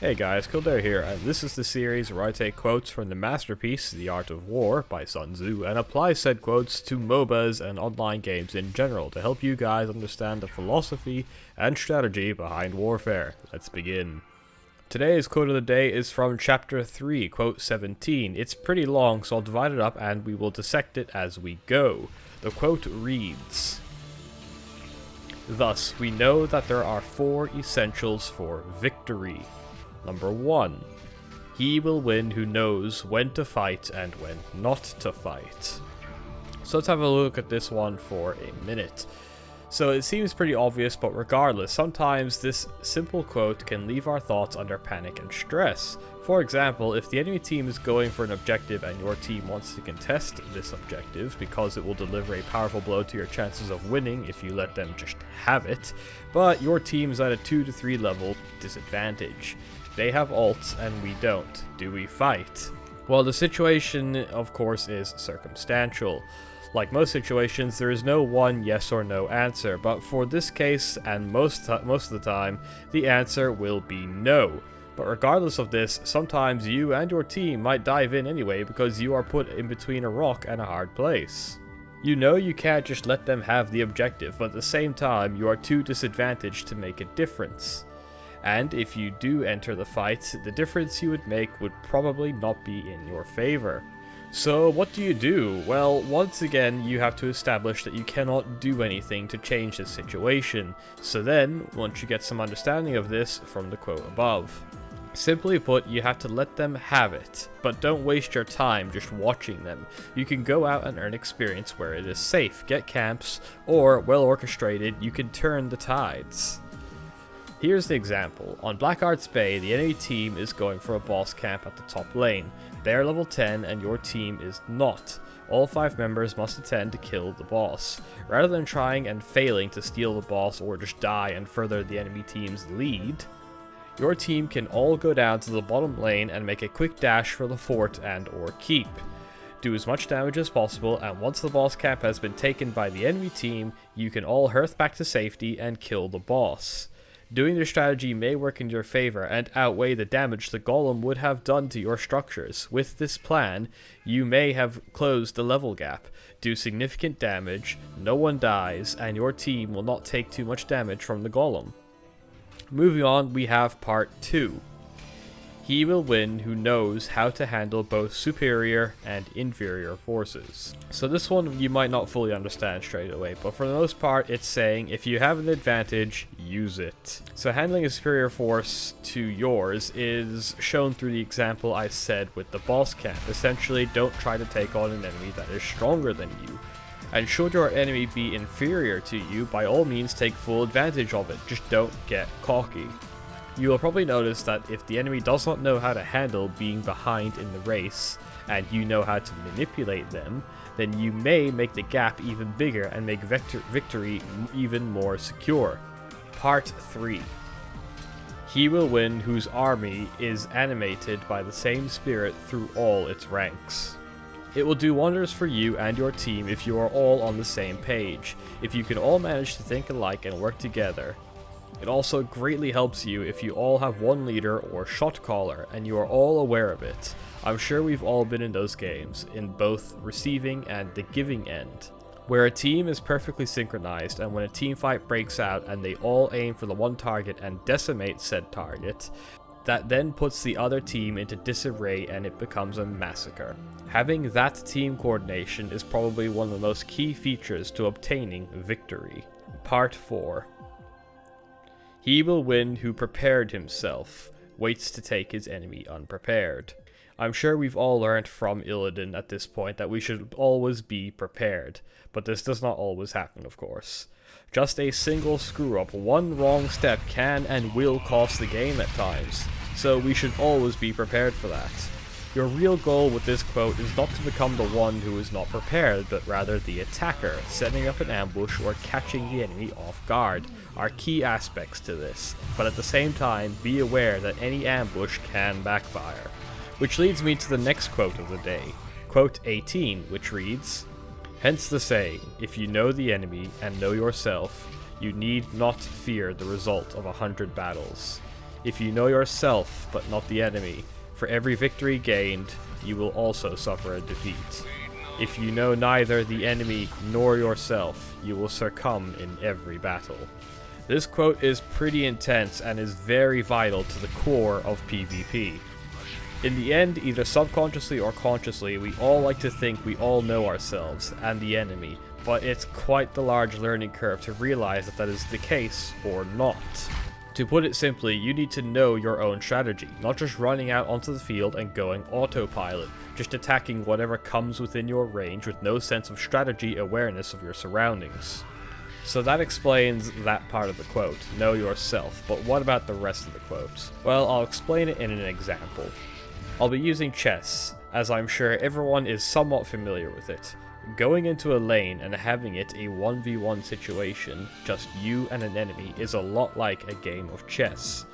Hey guys, Kildare here, and this is the series where I take quotes from the masterpiece, The Art of War by Sun Tzu, and apply said quotes to MOBAs and online games in general to help you guys understand the philosophy and strategy behind warfare. Let's begin. Today's quote of the day is from chapter 3, quote 17. It's pretty long, so I'll divide it up and we will dissect it as we go. The quote reads, Thus, we know that there are four essentials for victory. Number 1. He will win who knows when to fight and when not to fight. So let's have a look at this one for a minute. So it seems pretty obvious, but regardless, sometimes this simple quote can leave our thoughts under panic and stress. For example, if the enemy team is going for an objective and your team wants to contest this objective because it will deliver a powerful blow to your chances of winning if you let them just have it, but your team is at a 2 to 3 level disadvantage. They have ults and we don't. Do we fight? Well, the situation, of course, is circumstantial. Like most situations, there is no one yes or no answer, but for this case, and most, most of the time, the answer will be no. But regardless of this, sometimes you and your team might dive in anyway because you are put in between a rock and a hard place. You know you can't just let them have the objective, but at the same time, you are too disadvantaged to make a difference. And if you do enter the fight, the difference you would make would probably not be in your favor. So what do you do? Well, once again, you have to establish that you cannot do anything to change the situation. So then, once you get some understanding of this from the quote above. Simply put, you have to let them have it, but don't waste your time just watching them. You can go out and earn experience where it is safe, get camps, or, well orchestrated, you can turn the tides. Here's the example. On Blackheart's Bay, the enemy team is going for a boss camp at the top lane. They are level 10 and your team is not. All 5 members must attend to kill the boss. Rather than trying and failing to steal the boss or just die and further the enemy team's lead, your team can all go down to the bottom lane and make a quick dash for the fort and or keep. Do as much damage as possible and once the boss camp has been taken by the enemy team, you can all hearth back to safety and kill the boss. Doing this strategy may work in your favor and outweigh the damage the golem would have done to your structures. With this plan, you may have closed the level gap, do significant damage, no one dies, and your team will not take too much damage from the golem. Moving on, we have part 2. He will win who knows how to handle both superior and inferior forces. So this one you might not fully understand straight away, but for the most part it's saying if you have an advantage, use it. So handling a superior force to yours is shown through the example I said with the boss camp. Essentially, don't try to take on an enemy that is stronger than you. And should your enemy be inferior to you, by all means take full advantage of it, just don't get cocky. You will probably notice that if the enemy does not know how to handle being behind in the race, and you know how to manipulate them, then you may make the gap even bigger and make victory even more secure. Part 3 He will win whose army is animated by the same spirit through all its ranks. It will do wonders for you and your team if you are all on the same page, if you can all manage to think alike and work together, it also greatly helps you if you all have one leader or shot caller and you are all aware of it. I'm sure we've all been in those games, in both receiving and the giving end, where a team is perfectly synchronized and when a team fight breaks out and they all aim for the one target and decimate said target, that then puts the other team into disarray and it becomes a massacre. Having that team coordination is probably one of the most key features to obtaining victory. Part 4 he will win who prepared himself, waits to take his enemy unprepared. I'm sure we've all learned from Illidan at this point that we should always be prepared, but this does not always happen, of course. Just a single screw-up, one wrong step can and will cost the game at times, so we should always be prepared for that. Your real goal with this quote is not to become the one who is not prepared, but rather the attacker, setting up an ambush or catching the enemy off guard, are key aspects to this, but at the same time, be aware that any ambush can backfire. Which leads me to the next quote of the day, quote 18, which reads, Hence the saying, if you know the enemy and know yourself, you need not fear the result of a hundred battles. If you know yourself, but not the enemy, for every victory gained, you will also suffer a defeat. If you know neither the enemy nor yourself, you will succumb in every battle. This quote is pretty intense and is very vital to the core of PvP. In the end, either subconsciously or consciously, we all like to think we all know ourselves and the enemy, but it's quite the large learning curve to realize that that is the case or not. To put it simply, you need to know your own strategy, not just running out onto the field and going autopilot, just attacking whatever comes within your range with no sense of strategy awareness of your surroundings. So that explains that part of the quote, know yourself, but what about the rest of the quote? Well, I'll explain it in an example. I'll be using chess, as I'm sure everyone is somewhat familiar with it. Going into a lane and having it a 1v1 situation, just you and an enemy, is a lot like a game of chess.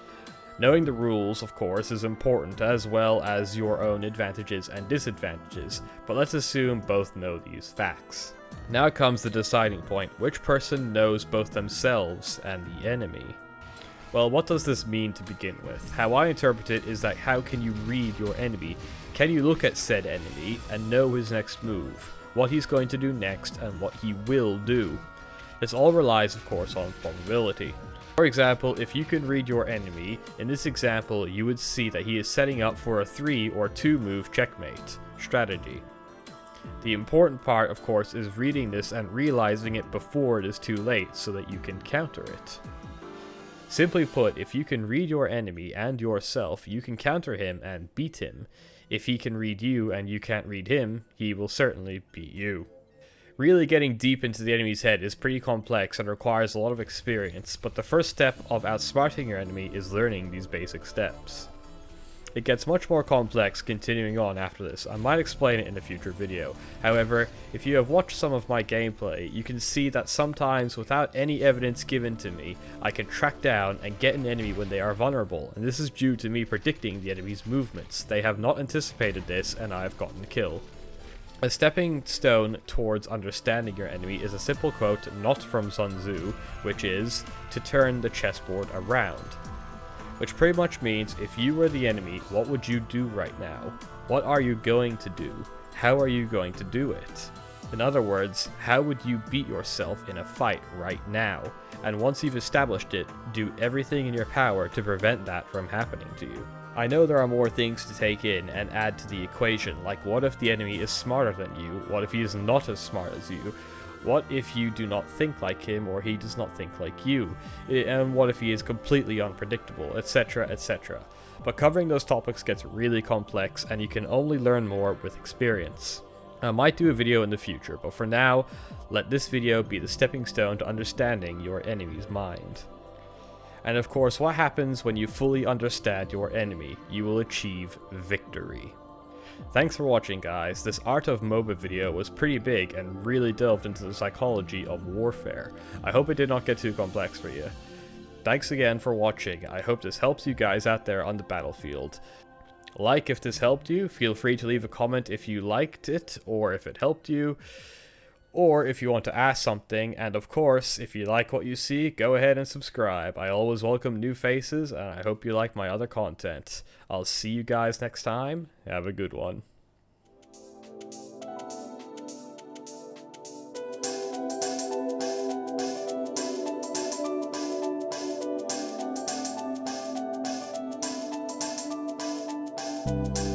Knowing the rules, of course, is important, as well as your own advantages and disadvantages, but let's assume both know these facts. Now comes the deciding point, which person knows both themselves and the enemy? Well, what does this mean to begin with? How I interpret it is that how can you read your enemy? Can you look at said enemy and know his next move, what he's going to do next, and what he will do? This all relies, of course, on probability. For example, if you can read your enemy, in this example you would see that he is setting up for a 3 or 2 move checkmate strategy. The important part, of course, is reading this and realizing it before it is too late so that you can counter it. Simply put, if you can read your enemy and yourself, you can counter him and beat him. If he can read you and you can't read him, he will certainly beat you. Really getting deep into the enemy's head is pretty complex and requires a lot of experience, but the first step of outsmarting your enemy is learning these basic steps. It gets much more complex continuing on after this, I might explain it in a future video. However, if you have watched some of my gameplay, you can see that sometimes without any evidence given to me, I can track down and get an enemy when they are vulnerable, and this is due to me predicting the enemy's movements. They have not anticipated this, and I have gotten a kill. A stepping stone towards understanding your enemy is a simple quote not from Sun Tzu, which is, to turn the chessboard around which pretty much means if you were the enemy, what would you do right now? What are you going to do? How are you going to do it? In other words, how would you beat yourself in a fight right now? And once you've established it, do everything in your power to prevent that from happening to you. I know there are more things to take in and add to the equation, like what if the enemy is smarter than you? What if he is not as smart as you? What if you do not think like him or he does not think like you? And what if he is completely unpredictable, etc, etc. But covering those topics gets really complex and you can only learn more with experience. I might do a video in the future, but for now, let this video be the stepping stone to understanding your enemy's mind. And of course, what happens when you fully understand your enemy? You will achieve victory. Thanks for watching guys, this Art of MOBA video was pretty big and really delved into the psychology of warfare. I hope it did not get too complex for you. Thanks again for watching, I hope this helps you guys out there on the battlefield. Like if this helped you, feel free to leave a comment if you liked it or if it helped you or if you want to ask something, and of course, if you like what you see, go ahead and subscribe. I always welcome new faces, and I hope you like my other content. I'll see you guys next time. Have a good one. you